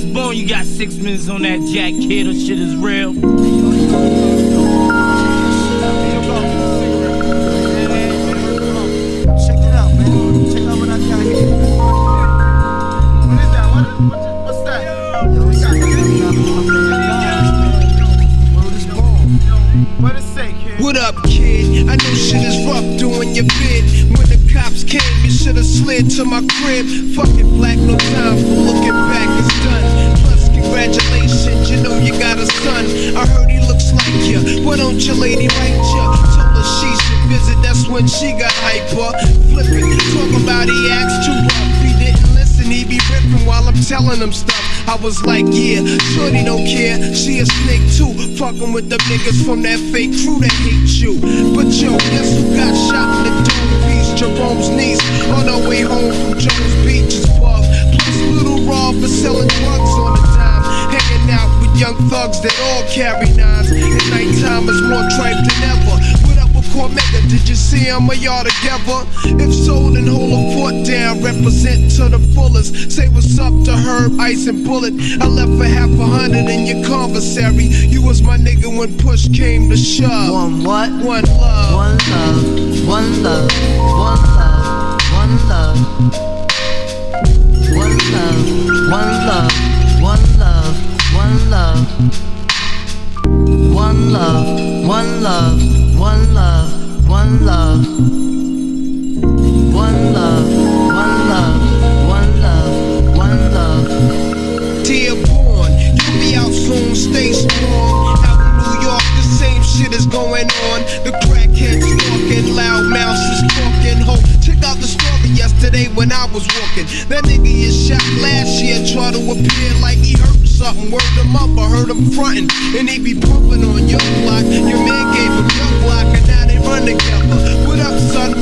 is born, you got six minutes on that jack, kid, or shit is real. Check it out, man. Check out what I got here. What is that? What, what, what's that? Yo, we got Word is born. What it say, kid? What up, kid? I know shit is rough doing your bid. Slid to my crib. Fucking black, no time for looking back, it's done. Plus, congratulations, you know you got a son. I heard he looks like you. Why don't your lady write you? Told her she should visit, that's when she got hyper. Flippin', talking about he asked too rough. He didn't listen, he be ripping while I'm telling him stuff. I was like, yeah, shorty don't care. She a snake too, fucking with the niggas from that fake crew that hate you. But yo, guess who got shot in the dome? Jerome's niece on her way home from Jones Beach's pub. Plus little Rob for selling drugs on the dime. Hanging out with young thugs that all carry nines. At nighttime is more tripe than ever. What up with Cormega? Did you see him or y'all together? If so, then hold a foot down. Represent to the fullest. Say what's up to Herb, Ice, and Bullet. I left for half a hundred in your commissary. You was my nigga when push came to shove. One what? One love. One love, one love, one love, one love. One love, one love, one love, one love. One love, one love, one love, one love. One love, yesterday when I was walking. That nigga is shot last year, try to appear like he hurt something. Word him up, I heard him frontin', and he be pumping on your block. Your man gave him your block, and now they run together. What up, son?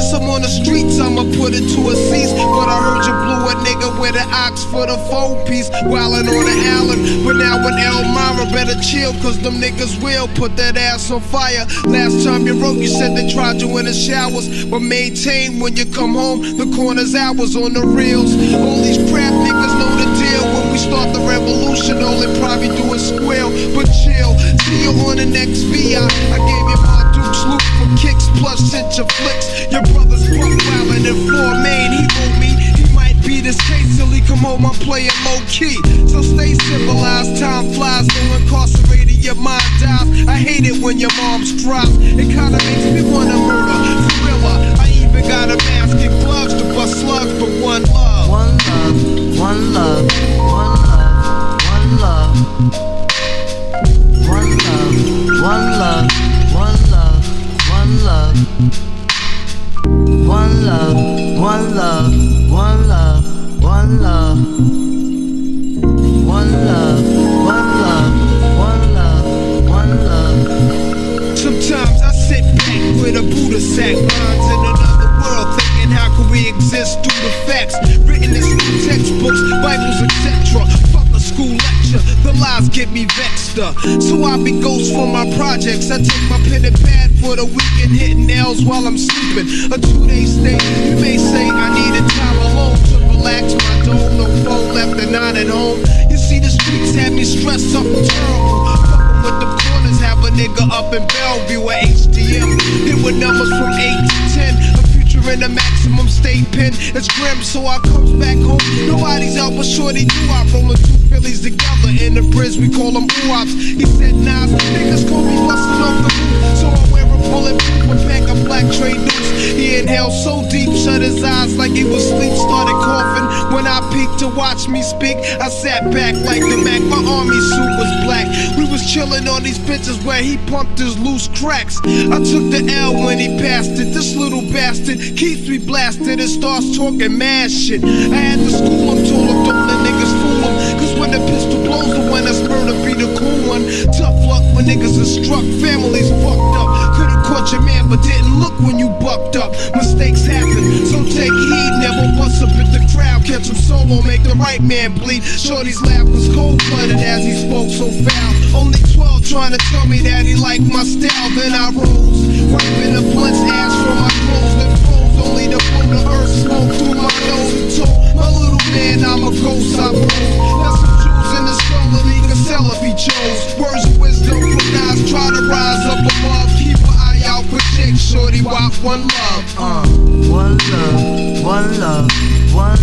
Since I'm on the streets, I'ma put it to a cease. But I heard you blew a nigga with an ox for the phone piece. Wildin' on the island. But now in Elmira, better chill, cause them niggas will put that ass on fire. Last time you wrote, you said they tried you in the showers. But maintain when you come home, the corner's hours on the reels. All these crap niggas know the deal. When we start the revolution, all they probably do is squeal. But chill, see you on the next VI. I gave loop for kicks, plus sent your flicks. Your brother's wildin' in floor main. He wrote me, he might be this case till he come home. I'm playing low key. So stay civilized, time flies, no incarcerated, your mind dies. I hate it when your mom's drops. It kinda makes me wanna murder. Thriller, I even got a mask and gloves to bust slugs, love. One love, one love, one love, One love, one love, one love, one love. Sometimes I sit back with a Buddha sack, minds in another world, thinking how can we exist through the facts written in textbooks, Bibles, etc. Fuck a school lecture, the lies get me vexed. up. So I be ghost for my projects. I take my pen and pad for the weekend, hitting nails while I'm sleeping. A two-day stay, in a maximum state pen. It's grim, so I comes back home. Nobody's out but shorty do I rolling two Phillies together in the bridge. We call them oops. He said, Nas, niggas call me busting off the roof. So I wear a bulletproof pack a black trade noose. He inhaled so deep, shut his eyes like he was asleep, started coughing. When I peeked to watch me speak, I sat back like the Mac. My army suit was black. Chilling on these benches where he pumped his loose cracks. I took the L when he passed it. This little bastard keeps me blasted and starts talking mad shit. I had to school him, told him don't let niggas fool him. Cause when the pistol blows, the one that's murder be the cool one. Tough luck when niggas are struck, families fucked up. Could've caught your man, but didn't look when you bucked up. solo make the right man bleed. Shorty's laugh was cold-blooded as he spoke so foul. Only 12 trying to tell me that he liked my style. Then I rose, wiping the blunt's ass from my clothes. then froze only to pull the earth smoke through my nose. Told my little man I'm a ghost, I rose. Now some jewels in the struggle, he can sell if he chose. Words of wisdom from knives, try to rise up above. Keep an eye out for Jake, shorty, wop, one love. Uh. One love, one love, one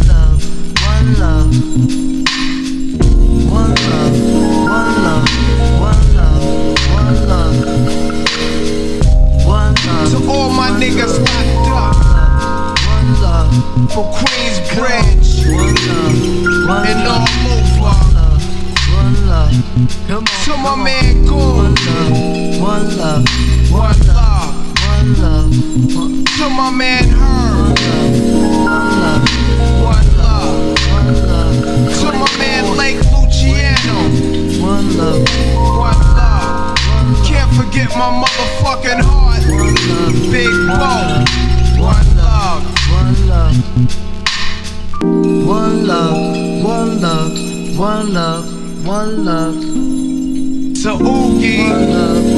For Queensbridge. And on Come on, to my man Goon. One love, one love, one love, one love. One love. To my man One love. So oogie. One love.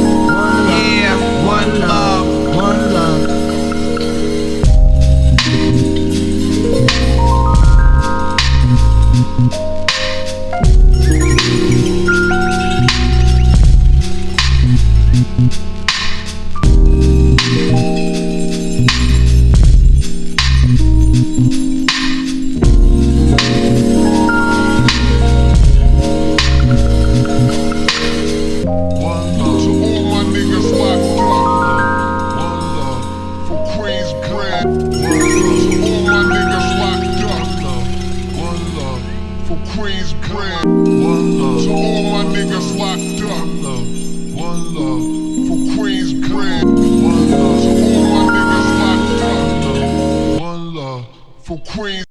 for Queens Brand. One love. To all my niggas locked up. One love. For Queens Brand. One love. To all my niggas locked up. One love. For Queens.